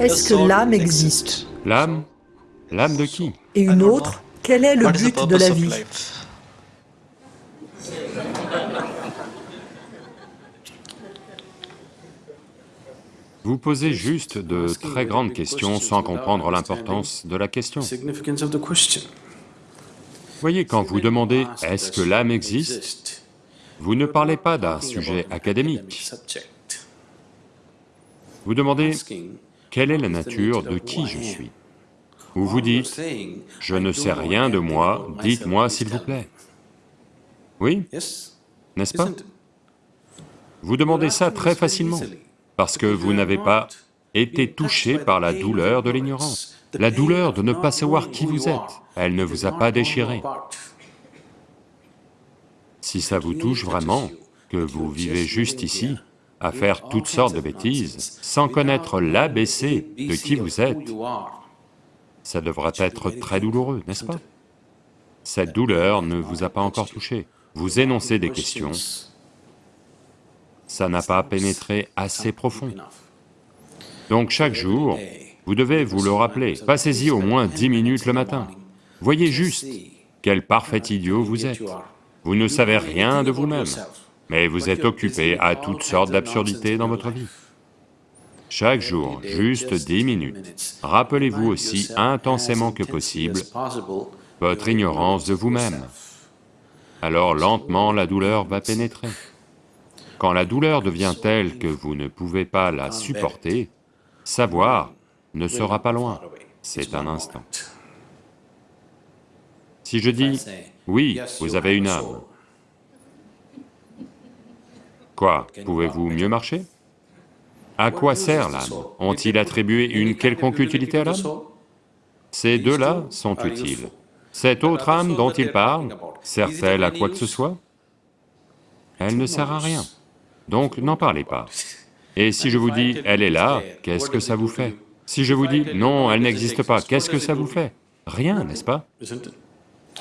Est-ce que l'âme existe L'âme? L'âme de qui? Et une autre, quel est le but de la vie? Vous posez juste de très grandes questions sans comprendre l'importance de la question. Voyez, quand vous demandez « est-ce que l'âme existe ?», vous ne parlez pas d'un sujet académique. Vous demandez Asking, « quelle est la nature de qui je suis ?» Ou vous dites saying, « je ne sais rien de moi, dites-moi s'il vous plaît. » Oui, n'est-ce pas? Vous demandez ça très facilement, parce que vous n'avez pas été touché par la douleur de l'ignorance, la douleur de ne pas savoir qui vous êtes, elle ne vous a pas déchiré. Si ça vous touche vraiment, que vous vivez juste ici, à faire toutes sortes de bêtises, sans connaître l'ABC de qui vous êtes, ça devra être très douloureux, n'est-ce pas? Cette douleur ne vous a pas encore touché. Vous énoncez des questions, ça n'a pas pénétré assez profond. Donc chaque jour, vous devez vous le rappeler, passez-y au moins dix minutes le matin. Voyez juste quel parfait idiot vous êtes. Vous ne savez rien de vous-même, mais vous êtes occupé à toutes sortes d'absurdités dans votre vie. Chaque jour, juste dix minutes, rappelez-vous aussi intensément que possible votre ignorance de vous-même. Alors lentement la douleur va pénétrer. Quand la douleur devient telle que vous ne pouvez pas la supporter, savoir ne sera pas loin, c'est un instant. Si je dis, oui, vous avez une âme, quoi, pouvez-vous mieux marcher? À quoi sert l'âme Ont-ils attribué une quelconque utilité à l'âme Ces deux-là sont utiles. Cette autre âme dont il parle, sert-elle à quoi que ce soit? Elle ne sert à rien, donc n'en parlez pas. Et si je vous dis, elle est là, qu'est-ce que ça vous fait? Si je vous dis, non, elle n'existe pas, qu'est-ce que ça vous fait? Rien, n'est-ce pas?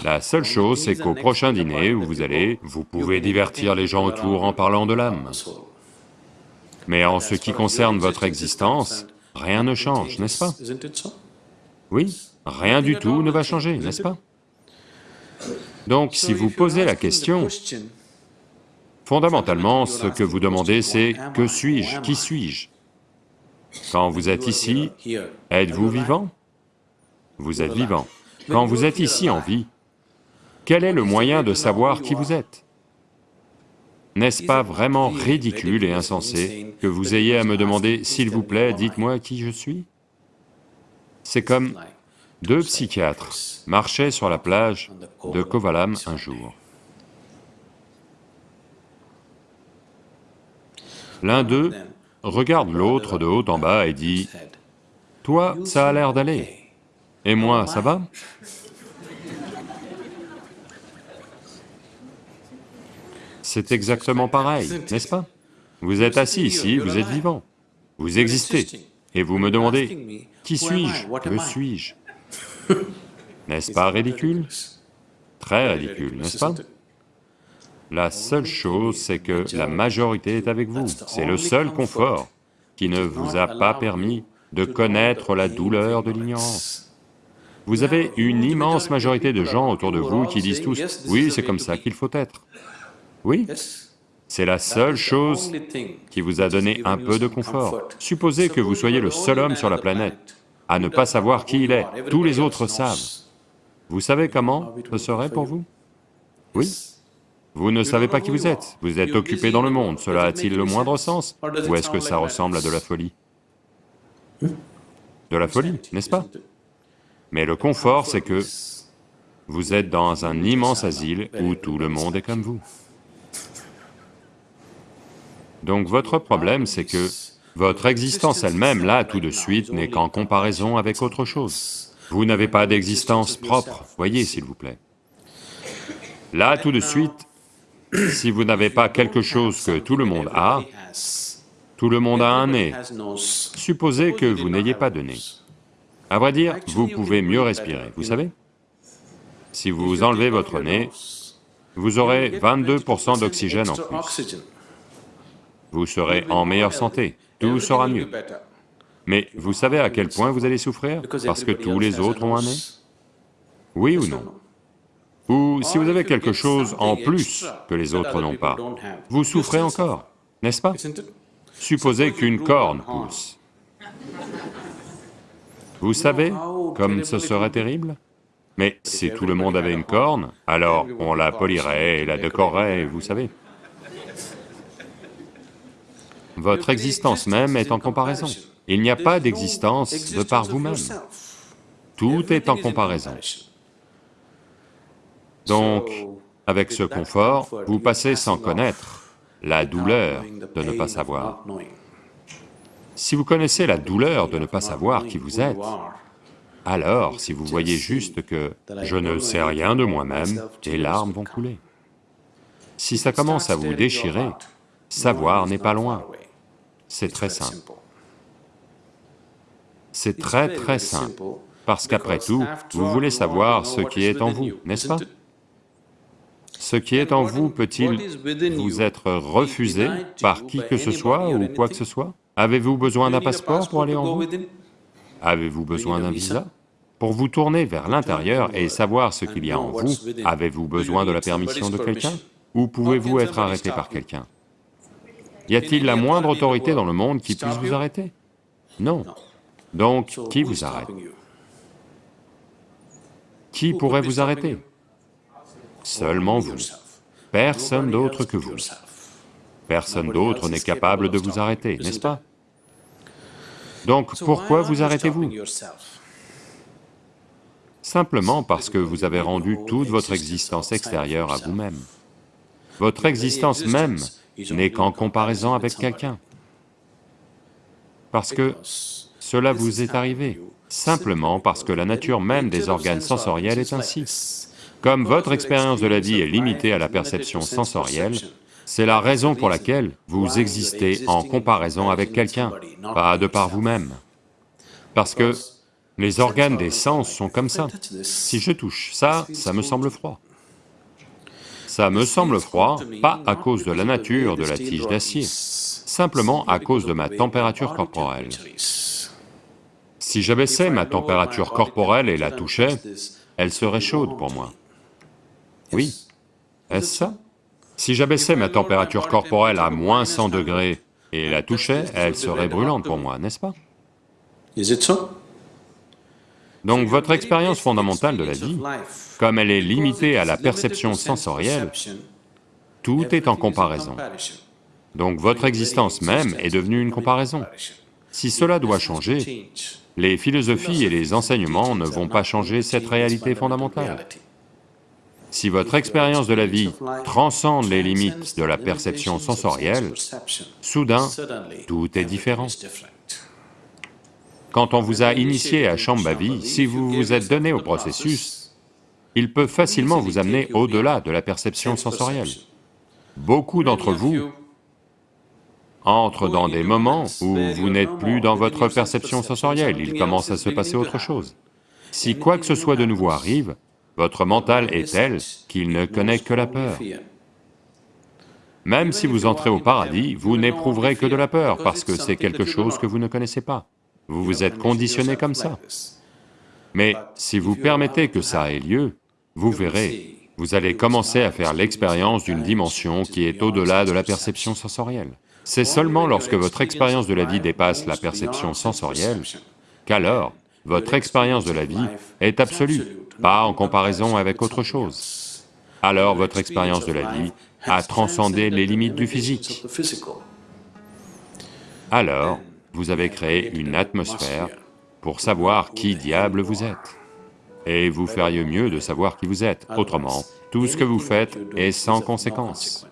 La seule chose, c'est qu'au prochain dîner où vous allez, vous pouvez divertir les gens autour en parlant de l'âme. Mais en ce qui concerne votre existence, rien ne change, n'est-ce pas? Oui, rien du tout ne va changer, n'est-ce pas? Donc si vous posez la question, fondamentalement, ce que vous demandez c'est « que suis-je? Qui suis-je » Quand vous êtes ici, êtes-vous vivant? Vous êtes vivant. Quand vous êtes ici en vie, quel est le moyen de savoir qui vous êtes? N'est-ce pas vraiment ridicule et insensé que vous ayez à me demander « s'il vous plaît, dites-moi qui je suis » C'est comme deux psychiatres marchaient sur la plage de Kovalam un jour. L'un d'eux regarde l'autre de haut en bas et dit, « Toi, ça a l'air d'aller, et moi, ça va ?» C'est exactement pareil, n'est-ce pas? Vous êtes assis ici, vous êtes vivant, vous existez, et vous me demandez, « Qui suis-je? Que suis-je » N'est-ce pas ridicule? Très ridicule, n'est-ce pas? La seule chose, c'est que la majorité est avec vous, c'est le seul confort qui ne vous a pas permis de connaître la douleur de l'ignorance. Vous avez une immense majorité de gens autour de vous qui disent tous, « Oui, c'est comme ça qu'il faut être. » Oui, c'est la seule chose qui vous a donné un peu de confort. Supposez que vous soyez le seul homme sur la planète à ne pas savoir qui il est, tous les autres savent. Vous savez comment ce serait pour vous? Oui. Vous ne savez pas qui vous êtes, vous êtes occupé dans le monde, cela a-t-il le moindre sens? Ou est-ce que ça ressemble à de la folie? De la folie, n'est-ce pas? Mais le confort, c'est que vous êtes dans un immense asile où tout le monde est comme vous. Donc votre problème, c'est que votre existence elle-même, là, tout de suite, n'est qu'en comparaison avec autre chose. Vous n'avez pas d'existence propre, voyez s'il vous plaît. Là, tout de suite, si vous n'avez pas quelque chose que tout le monde a, tout le monde a un nez, supposez que vous n'ayez pas de nez. À vrai dire, vous pouvez mieux respirer, vous savez? Si vous enlevez votre nez, vous aurez 22% d'oxygène en plus. Vous serez en meilleure santé, tout sera mieux. Mais vous savez à quel point vous allez souffrir Parce que tous les autres ont un nez? Oui ou non? Ou si vous avez quelque chose en plus que les autres n'ont pas, vous souffrez encore, n'est-ce pas? Supposez qu'une corne pousse. Vous savez comme ce serait terrible? Mais si tout le monde avait une corne, alors on la polirait et la décorerait, vous savez. Votre existence même est en comparaison. Il n'y a pas d'existence de par vous-même. Tout est en comparaison. Donc, avec ce confort, vous passez sans connaître la douleur de ne pas savoir. Si vous connaissez la douleur de ne pas savoir qui vous êtes, alors si vous voyez juste que je ne sais rien de moi-même, les larmes vont couler. Si ça commence à vous déchirer, savoir n'est pas loin. C'est très simple. C'est très très simple, parce qu'après tout, vous voulez savoir ce qui est en vous, n'est-ce pas Ce qui est en vous peut-il vous être refusé par qui que ce soit ou quoi que ce soit? Avez-vous besoin d'un passeport pour aller en vous? Avez-vous besoin d'un visa? Pour vous tourner vers l'intérieur et savoir ce qu'il y a en vous, avez-vous besoin de la permission de quelqu'un? Ou pouvez-vous être arrêté par quelqu'un? Y a-t-il la moindre autorité dans le monde qui puisse vous arrêter? Non. Donc, qui vous arrête? Qui pourrait vous arrêter? Seulement vous. Personne d'autre que vous. Personne d'autre n'est capable de vous arrêter, n'est-ce pas? Donc pourquoi vous arrêtez-vous? Simplement parce que vous avez rendu toute votre existence extérieure à vous-même. Votre existence même n'est qu'en comparaison avec quelqu'un. Parce que cela vous est arrivé, simplement parce que la nature même des organes sensoriels est ainsi. Comme votre expérience de la vie est limitée à la perception sensorielle, c'est la raison pour laquelle vous existez en comparaison avec quelqu'un, pas de par vous-même. Parce que les organes des sens sont comme ça. Si je touche ça, ça me semble froid. Ça me semble froid, pas à cause de la nature de la tige d'acier, simplement à cause de ma température corporelle. Si j'abaissais ma température corporelle et la touchais, elle serait chaude pour moi. Oui, est-ce ça? Si j'abaissais ma température corporelle à moins 100 degrés et la touchais, elle serait brûlante pour moi, n'est-ce pas? Donc votre expérience fondamentale de la vie, comme elle est limitée à la perception sensorielle, tout est en comparaison. Donc votre existence même est devenue une comparaison. Si cela doit changer, les philosophies et les enseignements ne vont pas changer cette réalité fondamentale. Si votre expérience de la vie transcende les limites de la perception sensorielle, soudain, tout est différent. Quand on vous a initié à Shambhavi, si vous vous êtes donné au processus, il peut facilement vous amener au-delà de la perception sensorielle. Beaucoup d'entre vous entrent dans des moments où vous n'êtes plus dans votre perception sensorielle, il commence à se passer autre chose. Si quoi que ce soit de nouveau arrive, votre mental est tel qu'il ne connaît que la peur. Même si vous entrez au paradis, vous n'éprouverez que de la peur parce que c'est quelque chose que vous ne connaissez pas. Vous vous êtes conditionné comme ça. Mais si vous permettez que ça ait lieu, vous verrez, vous allez commencer à faire l'expérience d'une dimension qui est au-delà de la perception sensorielle. C'est seulement lorsque votre expérience de la vie dépasse la perception sensorielle qu'alors votre expérience de la vie est absolue, pas en comparaison avec autre chose. Alors votre expérience de la vie a transcendé les limites du physique. Alors, vous avez créé une atmosphère pour savoir qui diable vous êtes. Et vous feriez mieux de savoir qui vous êtes, autrement, tout ce que vous faites est sans conséquence.